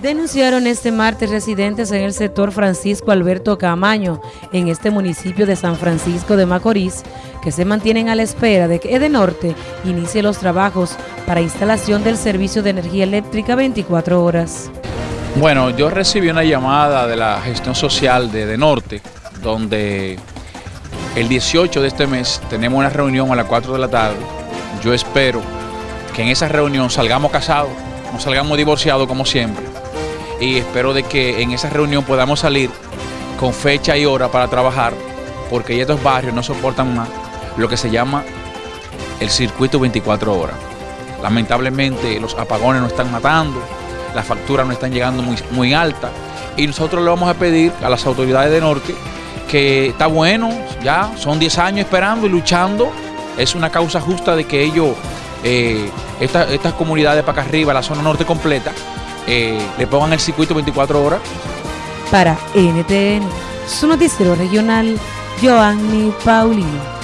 Denunciaron este martes residentes en el sector Francisco Alberto Camaño, en este municipio de San Francisco de Macorís, que se mantienen a la espera de que Edenorte inicie los trabajos para instalación del servicio de energía eléctrica 24 horas. Bueno, yo recibí una llamada de la gestión social de Edenorte, donde el 18 de este mes tenemos una reunión a las 4 de la tarde. Yo espero que en esa reunión salgamos casados, no salgamos divorciados como siempre y espero de que en esa reunión podamos salir con fecha y hora para trabajar, porque estos barrios no soportan más lo que se llama el circuito 24 horas. Lamentablemente los apagones nos están matando, las facturas no están llegando muy, muy altas y nosotros le vamos a pedir a las autoridades de Norte que está bueno, ya son 10 años esperando y luchando, es una causa justa de que ellos, eh, estas comunidades para acá arriba, la zona norte completa, eh, le pongan el circuito 24 horas. Para NTN, su noticiero regional, Joanny Paulino.